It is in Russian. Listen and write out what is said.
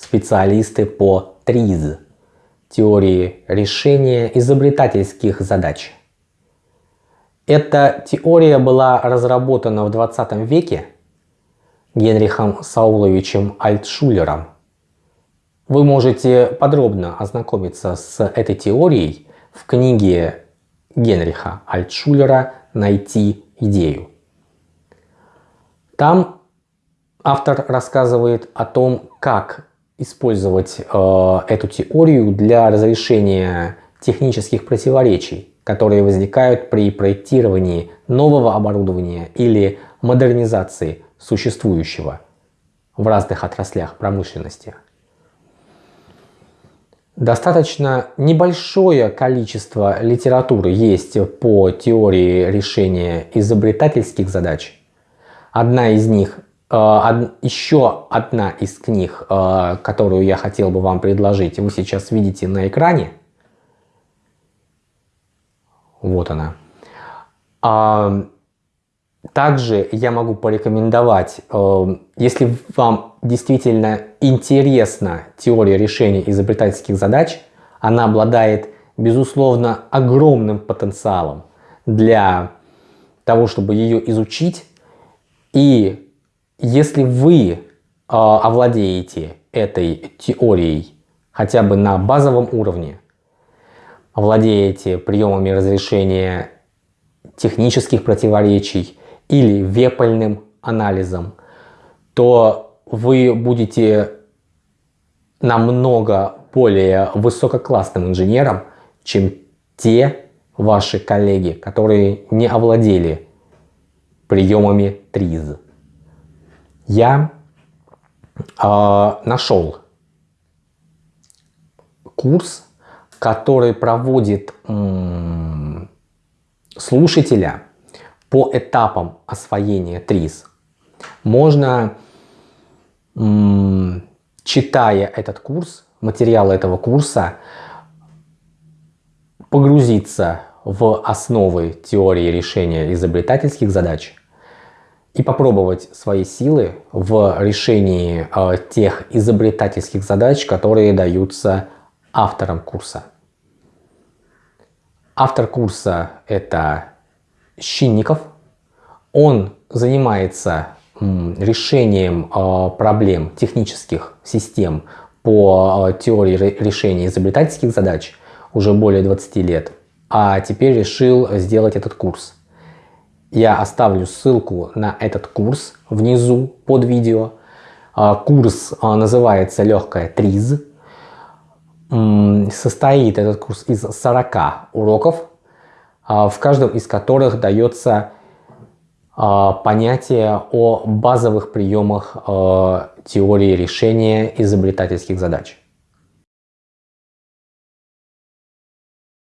специалисты по ТРИЗ – теории решения изобретательских задач. Эта теория была разработана в 20 веке Генрихом Сауловичем Альтшулером. Вы можете подробно ознакомиться с этой теорией в книге Генриха Альтшулера «Найти идею». Там автор рассказывает о том, как использовать э, эту теорию для разрешения технических противоречий, которые возникают при проектировании нового оборудования или модернизации существующего в разных отраслях промышленности. Достаточно небольшое количество литературы есть по теории решения изобретательских задач. Одна из них, еще одна из книг, э, которую я хотел бы вам предложить, вы сейчас видите на экране. Вот она. Также я могу порекомендовать, э, если вам действительно интересна теория решения изобретательских задач, она обладает, безусловно, огромным потенциалом для того, чтобы ее изучить. И если вы э, овладеете этой теорией хотя бы на базовом уровне, овладеете приемами разрешения технических противоречий, или вепальным анализом, то вы будете намного более высококлассным инженером, чем те ваши коллеги, которые не овладели приемами ТРИЗ. Я э, нашел курс, который проводит слушателя по этапам освоения ТРИЗ. Можно, читая этот курс, материалы этого курса, погрузиться в основы теории решения изобретательских задач и попробовать свои силы в решении э, тех изобретательских задач, которые даются автором курса. Автор курса это Щинников. Он занимается решением а, проблем технических систем по а, теории решения изобретательских задач уже более 20 лет, а теперь решил сделать этот курс. Я оставлю ссылку на этот курс внизу под видео. А, курс называется «Легкая ТРИЗ». Состоит этот курс из 40 уроков, а, в каждом из которых дается а, понятие о базовых приемах а, теории решения изобретательских задач.